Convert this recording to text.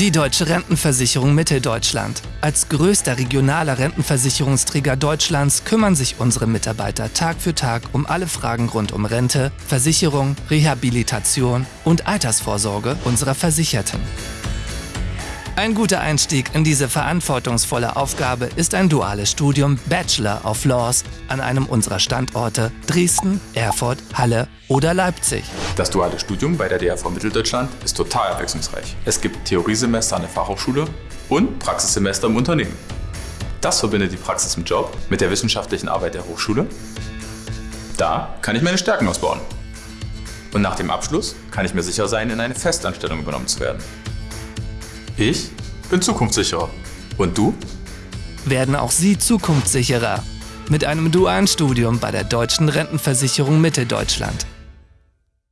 Die Deutsche Rentenversicherung Mitteldeutschland. Als größter regionaler Rentenversicherungsträger Deutschlands kümmern sich unsere Mitarbeiter Tag für Tag um alle Fragen rund um Rente, Versicherung, Rehabilitation und Altersvorsorge unserer Versicherten. Ein guter Einstieg in diese verantwortungsvolle Aufgabe ist ein duales Studium Bachelor of Laws an einem unserer Standorte Dresden, Erfurt, Halle oder Leipzig. Das duale Studium bei der DRV Mitteldeutschland ist total abwechslungsreich. Es gibt Theoriesemester an der Fachhochschule und Praxissemester im Unternehmen. Das verbindet die Praxis im Job mit der wissenschaftlichen Arbeit der Hochschule. Da kann ich meine Stärken ausbauen. Und nach dem Abschluss kann ich mir sicher sein, in eine Festanstellung übernommen zu werden. Ich bin zukunftssicherer. Und du? Werden auch Sie zukunftssicherer mit einem dualen Studium bei der Deutschen Rentenversicherung Mitteldeutschland.